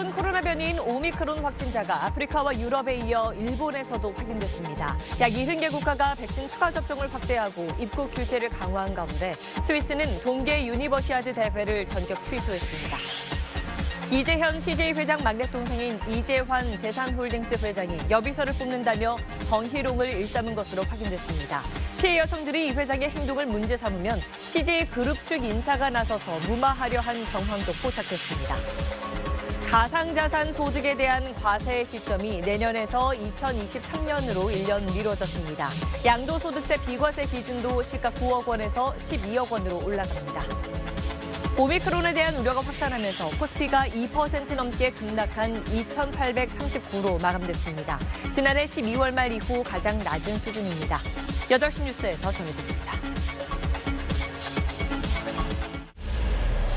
새로운 코로나 변이인 오미크론 확진자가 아프리카와 유럽에 이어 일본에서도 확인됐습니다. 약 70개 국가가 백신 추가 접종을 확대하고 입국 규제를 강화한 가운데 스위스는 동계 유니버시아드 대회를 전격 취소했습니다. 이재현 CJ 회장 막내 동생인 이재환 재산홀딩스 회장이 여비서를 뽑는다며 성희롱을 일삼은 것으로 확인됐습니다. 피해 여성들이 이 회장의 행동을 문제 삼으면 CJ 그룹 측 인사가 나서서 무마하려 한 정황도 포착됐습니다. 가상자산 소득에 대한 과세 시점이 내년에서 2023년으로 1년 미뤄졌습니다. 양도소득세 비과세 기준도 시가 9억 원에서 12억 원으로 올라갑니다. 오미크론에 대한 우려가 확산하면서 코스피가 2% 넘게 급락한 2,839로 마감됐습니다. 지난해 12월 말 이후 가장 낮은 수준입니다. 8시 뉴스에서 전해드립니다.